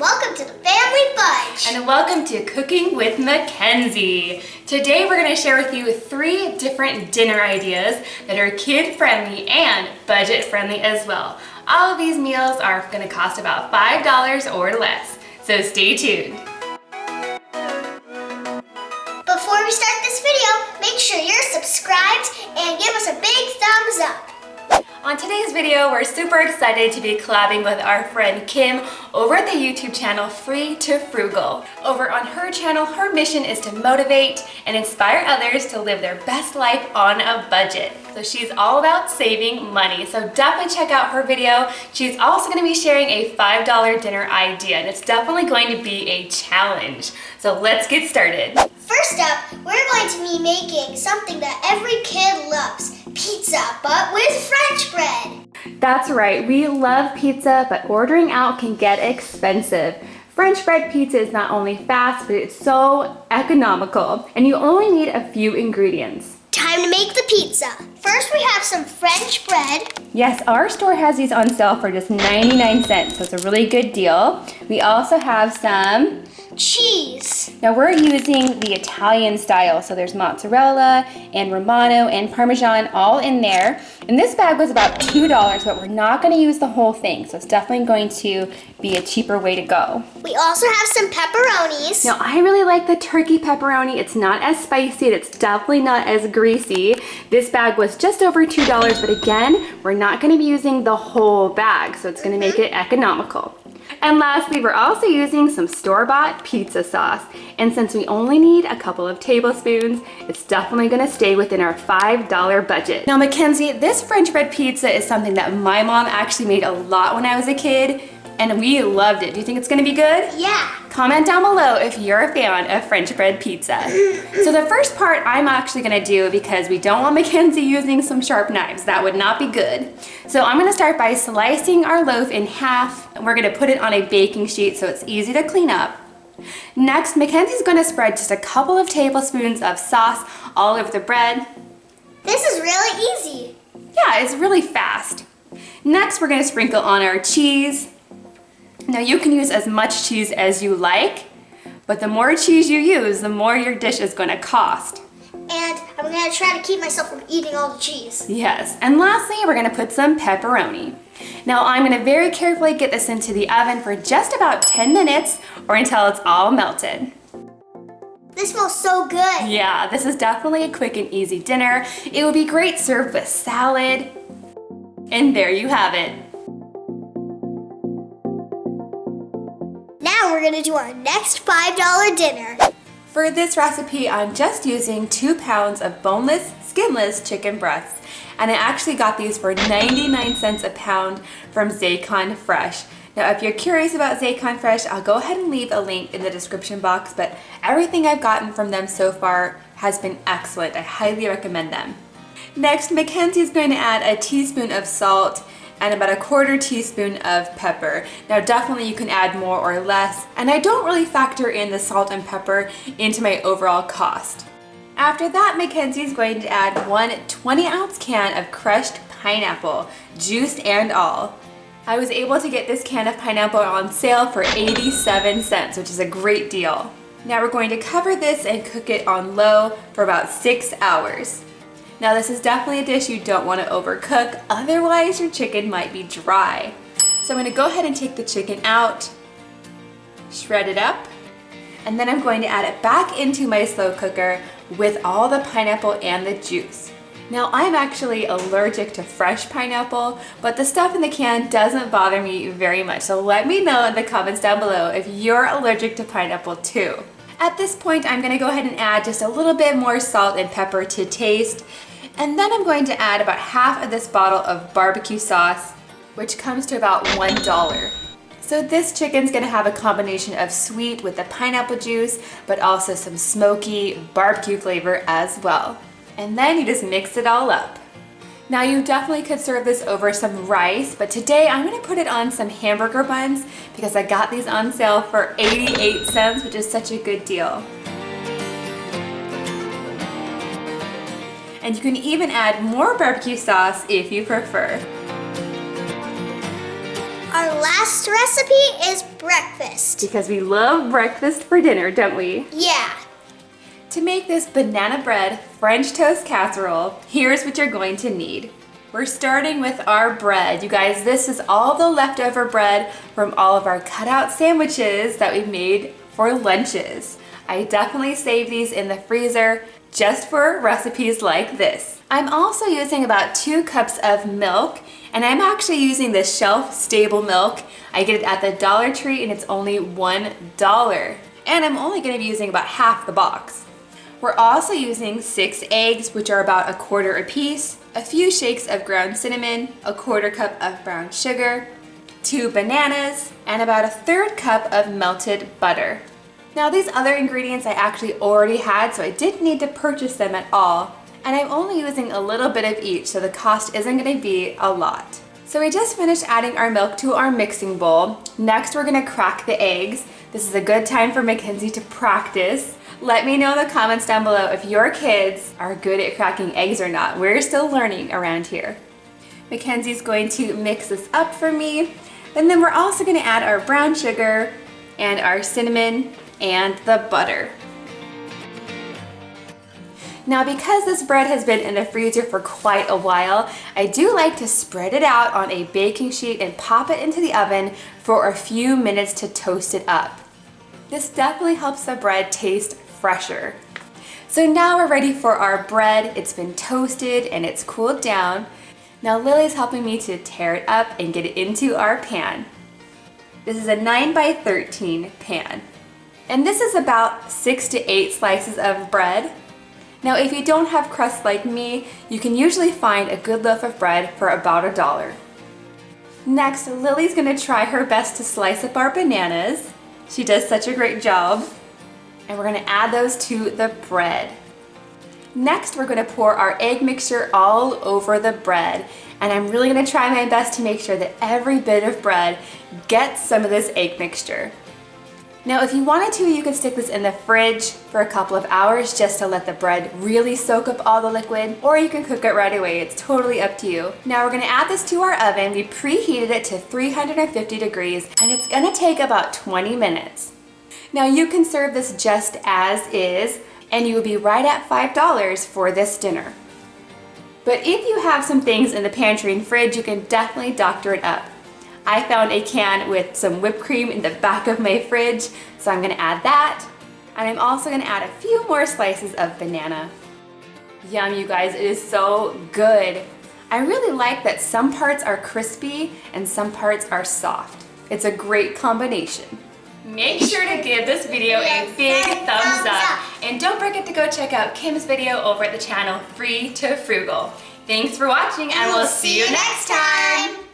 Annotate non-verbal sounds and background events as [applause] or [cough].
welcome to the Family Bunch. And welcome to Cooking with Mackenzie. Today we're going to share with you three different dinner ideas that are kid friendly and budget friendly as well. All of these meals are going to cost about $5 or less, so stay tuned. Before we start this video, make sure you're subscribed and give us a big thumbs up. On today's video, we're super excited to be collabing with our friend Kim over at the YouTube channel Free to Frugal. Over on her channel, her mission is to motivate and inspire others to live their best life on a budget. So she's all about saving money. So definitely check out her video. She's also gonna be sharing a $5 dinner idea and it's definitely going to be a challenge. So let's get started. First up, we're going to be making something that every kid loves, pizza, but with French bread. That's right, we love pizza, but ordering out can get expensive. French bread pizza is not only fast, but it's so economical, and you only need a few ingredients. Time to make the pizza. First we have some French bread. Yes, our store has these on sale for just 99 cents, so it's a really good deal. We also have some cheese. Now we're using the Italian style, so there's mozzarella and Romano and Parmesan all in there. And this bag was about $2, but we're not gonna use the whole thing, so it's definitely going to be a cheaper way to go. We also have some pepperonis. Now I really like the turkey pepperoni. It's not as spicy, it's definitely not as greasy. This bag was just over $2, but again, we're not gonna be using the whole bag, so it's gonna make it economical. And lastly, we're also using some store-bought pizza sauce. And since we only need a couple of tablespoons, it's definitely gonna stay within our $5 budget. Now Mackenzie, this French bread pizza is something that my mom actually made a lot when I was a kid and we loved it. Do you think it's gonna be good? Yeah. Comment down below if you're a fan of French bread pizza. [laughs] so the first part I'm actually gonna do because we don't want Mackenzie using some sharp knives. That would not be good. So I'm gonna start by slicing our loaf in half. And we're gonna put it on a baking sheet so it's easy to clean up. Next, Mackenzie's gonna spread just a couple of tablespoons of sauce all over the bread. This is really easy. Yeah, it's really fast. Next, we're gonna sprinkle on our cheese. Now you can use as much cheese as you like, but the more cheese you use, the more your dish is gonna cost. And I'm gonna try to keep myself from eating all the cheese. Yes, and lastly, we're gonna put some pepperoni. Now I'm gonna very carefully get this into the oven for just about 10 minutes or until it's all melted. This smells so good. Yeah, this is definitely a quick and easy dinner. It would be great served with salad. And there you have it. We're gonna do our next $5 dinner. For this recipe, I'm just using two pounds of boneless, skinless chicken breasts. And I actually got these for 99 cents a pound from Zaycon Fresh. Now, if you're curious about Zaycon Fresh, I'll go ahead and leave a link in the description box, but everything I've gotten from them so far has been excellent. I highly recommend them. Next, Mackenzie is going to add a teaspoon of salt and about a quarter teaspoon of pepper. Now definitely you can add more or less, and I don't really factor in the salt and pepper into my overall cost. After that, Mackenzie is going to add one 20 ounce can of crushed pineapple, juice and all. I was able to get this can of pineapple on sale for 87 cents, which is a great deal. Now we're going to cover this and cook it on low for about six hours. Now this is definitely a dish you don't want to overcook, otherwise your chicken might be dry. So I'm going to go ahead and take the chicken out, shred it up, and then I'm going to add it back into my slow cooker with all the pineapple and the juice. Now I'm actually allergic to fresh pineapple, but the stuff in the can doesn't bother me very much. So let me know in the comments down below if you're allergic to pineapple too. At this point, I'm gonna go ahead and add just a little bit more salt and pepper to taste. And then I'm going to add about half of this bottle of barbecue sauce, which comes to about $1. So this chicken's gonna have a combination of sweet with the pineapple juice, but also some smoky barbecue flavor as well. And then you just mix it all up. Now you definitely could serve this over some rice, but today I'm gonna put it on some hamburger buns because I got these on sale for 88 cents, which is such a good deal. And you can even add more barbecue sauce if you prefer. Our last recipe is breakfast. Because we love breakfast for dinner, don't we? Yeah. To make this banana bread French toast casserole, here's what you're going to need. We're starting with our bread. You guys, this is all the leftover bread from all of our cutout sandwiches that we made for lunches. I definitely save these in the freezer just for recipes like this. I'm also using about two cups of milk and I'm actually using the shelf stable milk. I get it at the Dollar Tree and it's only $1. And I'm only gonna be using about half the box. We're also using six eggs, which are about a quarter a piece, a few shakes of ground cinnamon, a quarter cup of brown sugar, two bananas, and about a third cup of melted butter. Now these other ingredients I actually already had, so I didn't need to purchase them at all. And I'm only using a little bit of each, so the cost isn't gonna be a lot. So we just finished adding our milk to our mixing bowl. Next, we're gonna crack the eggs. This is a good time for Mackenzie to practice. Let me know in the comments down below if your kids are good at cracking eggs or not. We're still learning around here. Mackenzie's going to mix this up for me. And then we're also gonna add our brown sugar and our cinnamon and the butter. Now because this bread has been in the freezer for quite a while, I do like to spread it out on a baking sheet and pop it into the oven for a few minutes to toast it up. This definitely helps the bread taste fresher. So now we're ready for our bread. It's been toasted and it's cooled down. Now Lily's helping me to tear it up and get it into our pan. This is a 9 by 13 pan. And this is about 6 to 8 slices of bread. Now if you don't have crust like me, you can usually find a good loaf of bread for about a dollar. Next, Lily's gonna try her best to slice up our bananas. She does such a great job and we're gonna add those to the bread. Next, we're gonna pour our egg mixture all over the bread. And I'm really gonna try my best to make sure that every bit of bread gets some of this egg mixture. Now, if you wanted to, you could stick this in the fridge for a couple of hours just to let the bread really soak up all the liquid, or you can cook it right away. It's totally up to you. Now we're gonna add this to our oven. We preheated it to 350 degrees, and it's gonna take about 20 minutes. Now you can serve this just as is and you will be right at $5 for this dinner. But if you have some things in the pantry and fridge, you can definitely doctor it up. I found a can with some whipped cream in the back of my fridge, so I'm gonna add that. And I'm also gonna add a few more slices of banana. Yum, you guys, it is so good. I really like that some parts are crispy and some parts are soft. It's a great combination. Make sure to give this video a big thumbs up. And don't forget to go check out Kim's video over at the channel Free to Frugal. Thanks for watching and we'll see you next time.